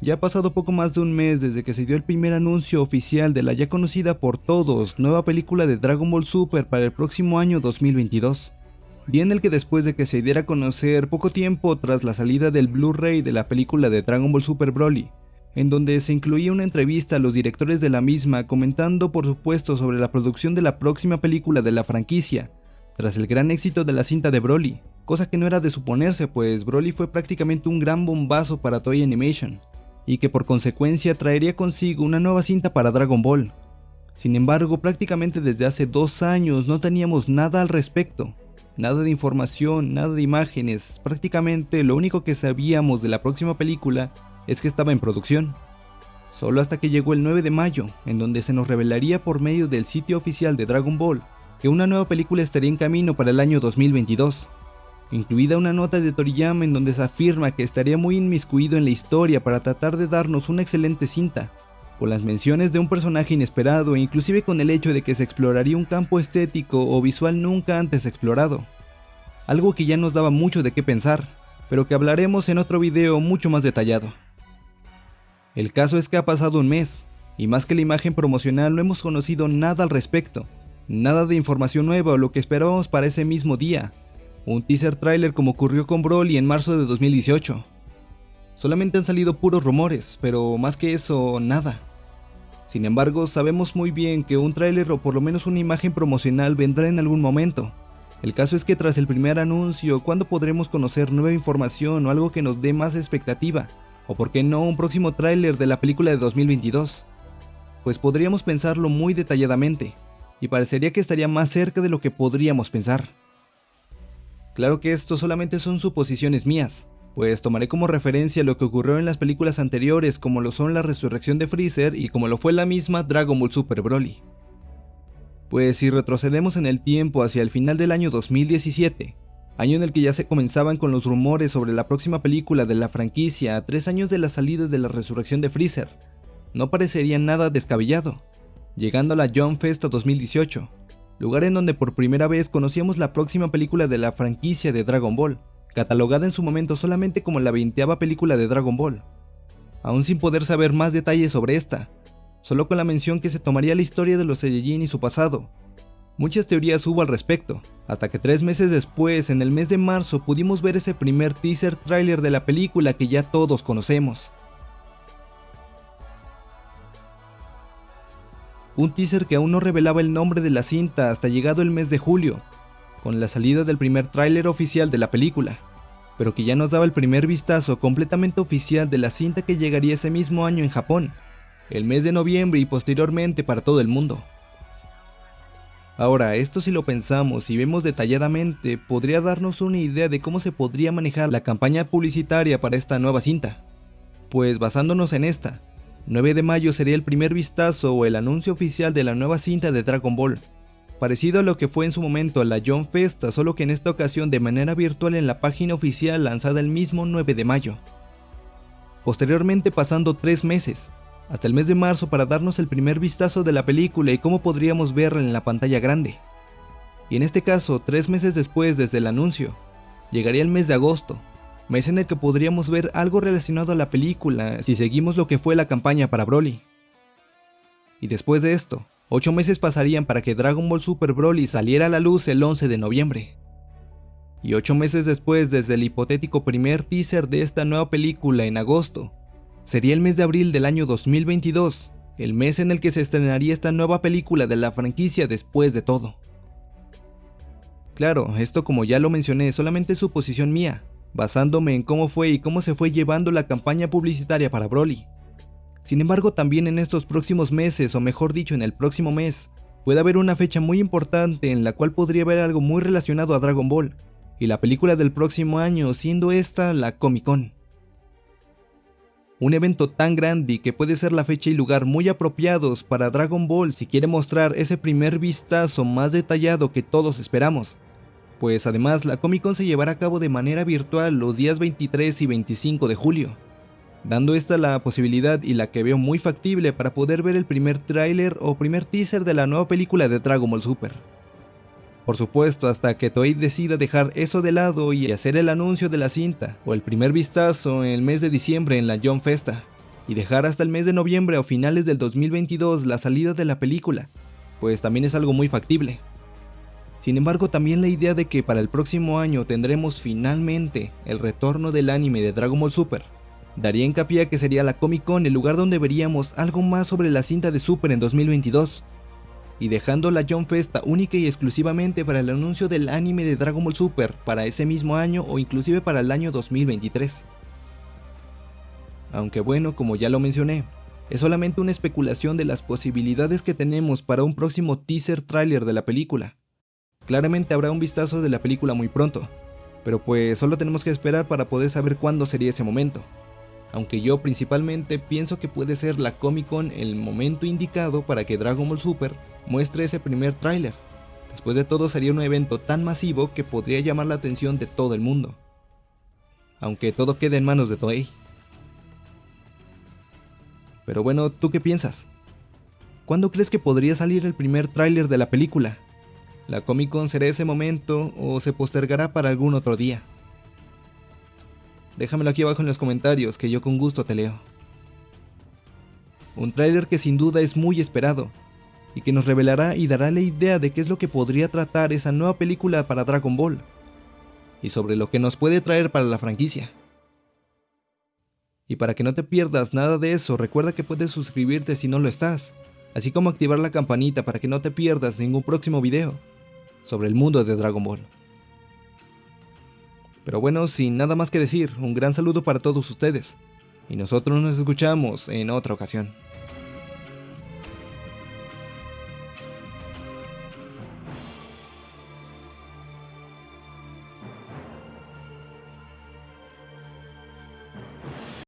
Ya ha pasado poco más de un mes desde que se dio el primer anuncio oficial de la ya conocida por todos nueva película de Dragon Ball Super para el próximo año 2022. Día en el que después de que se diera a conocer poco tiempo tras la salida del Blu-ray de la película de Dragon Ball Super Broly, en donde se incluía una entrevista a los directores de la misma comentando por supuesto sobre la producción de la próxima película de la franquicia, tras el gran éxito de la cinta de Broly, cosa que no era de suponerse pues Broly fue prácticamente un gran bombazo para Toy Animation, y que por consecuencia traería consigo una nueva cinta para Dragon Ball. Sin embargo, prácticamente desde hace dos años no teníamos nada al respecto, nada de información, nada de imágenes, prácticamente lo único que sabíamos de la próxima película es que estaba en producción. Solo hasta que llegó el 9 de mayo, en donde se nos revelaría por medio del sitio oficial de Dragon Ball que una nueva película estaría en camino para el año 2022, incluida una nota de Toriyama en donde se afirma que estaría muy inmiscuido en la historia para tratar de darnos una excelente cinta, con las menciones de un personaje inesperado e inclusive con el hecho de que se exploraría un campo estético o visual nunca antes explorado. Algo que ya nos daba mucho de qué pensar, pero que hablaremos en otro video mucho más detallado. El caso es que ha pasado un mes, y más que la imagen promocional no hemos conocido nada al respecto, nada de información nueva o lo que esperábamos para ese mismo día, un teaser trailer como ocurrió con Broly en marzo de 2018. Solamente han salido puros rumores, pero más que eso, nada. Sin embargo, sabemos muy bien que un tráiler o por lo menos una imagen promocional vendrá en algún momento. El caso es que tras el primer anuncio, ¿cuándo podremos conocer nueva información o algo que nos dé más expectativa? O por qué no un próximo tráiler de la película de 2022. Pues podríamos pensarlo muy detalladamente, y parecería que estaría más cerca de lo que podríamos pensar. Claro que esto solamente son suposiciones mías, pues tomaré como referencia lo que ocurrió en las películas anteriores como lo son la resurrección de Freezer y como lo fue la misma Dragon Ball Super Broly. Pues si retrocedemos en el tiempo hacia el final del año 2017, año en el que ya se comenzaban con los rumores sobre la próxima película de la franquicia a tres años de la salida de la resurrección de Freezer, no parecería nada descabellado, llegando a la John Festa 2018, lugar en donde por primera vez conocíamos la próxima película de la franquicia de Dragon Ball, catalogada en su momento solamente como la veinteava película de Dragon Ball, aún sin poder saber más detalles sobre esta, solo con la mención que se tomaría la historia de los Saiyajin y su pasado, Muchas teorías hubo al respecto, hasta que tres meses después, en el mes de marzo, pudimos ver ese primer teaser trailer de la película que ya todos conocemos. Un teaser que aún no revelaba el nombre de la cinta hasta llegado el mes de julio, con la salida del primer tráiler oficial de la película, pero que ya nos daba el primer vistazo completamente oficial de la cinta que llegaría ese mismo año en Japón, el mes de noviembre y posteriormente para todo el mundo. Ahora, esto si lo pensamos y vemos detalladamente, podría darnos una idea de cómo se podría manejar la campaña publicitaria para esta nueva cinta. Pues basándonos en esta, 9 de mayo sería el primer vistazo o el anuncio oficial de la nueva cinta de Dragon Ball, parecido a lo que fue en su momento la John Festa, solo que en esta ocasión de manera virtual en la página oficial lanzada el mismo 9 de mayo. Posteriormente pasando 3 meses, hasta el mes de marzo para darnos el primer vistazo de la película y cómo podríamos verla en la pantalla grande. Y en este caso, tres meses después desde el anuncio, llegaría el mes de agosto, mes en el que podríamos ver algo relacionado a la película si seguimos lo que fue la campaña para Broly. Y después de esto, 8 meses pasarían para que Dragon Ball Super Broly saliera a la luz el 11 de noviembre. Y 8 meses después desde el hipotético primer teaser de esta nueva película en agosto, Sería el mes de abril del año 2022, el mes en el que se estrenaría esta nueva película de la franquicia después de todo. Claro, esto como ya lo mencioné, solamente es suposición mía, basándome en cómo fue y cómo se fue llevando la campaña publicitaria para Broly. Sin embargo, también en estos próximos meses, o mejor dicho, en el próximo mes, puede haber una fecha muy importante en la cual podría haber algo muy relacionado a Dragon Ball, y la película del próximo año siendo esta la Comic Con. Un evento tan grande que puede ser la fecha y lugar muy apropiados para Dragon Ball si quiere mostrar ese primer vistazo más detallado que todos esperamos. Pues además la Comic Con se llevará a cabo de manera virtual los días 23 y 25 de julio, dando esta la posibilidad y la que veo muy factible para poder ver el primer tráiler o primer teaser de la nueva película de Dragon Ball Super. Por supuesto, hasta que Toei decida dejar eso de lado y hacer el anuncio de la cinta, o el primer vistazo en el mes de diciembre en la John Festa, y dejar hasta el mes de noviembre o finales del 2022 la salida de la película, pues también es algo muy factible. Sin embargo, también la idea de que para el próximo año tendremos finalmente el retorno del anime de Dragon Ball Super, daría hincapié que sería la Comic Con el lugar donde veríamos algo más sobre la cinta de Super en 2022, y dejando la John Festa única y exclusivamente para el anuncio del anime de Dragon Ball Super para ese mismo año o inclusive para el año 2023. Aunque bueno, como ya lo mencioné, es solamente una especulación de las posibilidades que tenemos para un próximo teaser trailer de la película. Claramente habrá un vistazo de la película muy pronto, pero pues solo tenemos que esperar para poder saber cuándo sería ese momento. Aunque yo principalmente pienso que puede ser la Comic Con el momento indicado para que Dragon Ball Super muestre ese primer tráiler. Después de todo sería un evento tan masivo que podría llamar la atención de todo el mundo. Aunque todo quede en manos de Toei. Pero bueno, ¿tú qué piensas? ¿Cuándo crees que podría salir el primer tráiler de la película? ¿La Comic Con será ese momento o se postergará para algún otro día? Déjamelo aquí abajo en los comentarios que yo con gusto te leo. Un tráiler que sin duda es muy esperado y que nos revelará y dará la idea de qué es lo que podría tratar esa nueva película para Dragon Ball y sobre lo que nos puede traer para la franquicia. Y para que no te pierdas nada de eso, recuerda que puedes suscribirte si no lo estás, así como activar la campanita para que no te pierdas ningún próximo video sobre el mundo de Dragon Ball. Pero bueno, sin nada más que decir, un gran saludo para todos ustedes, y nosotros nos escuchamos en otra ocasión.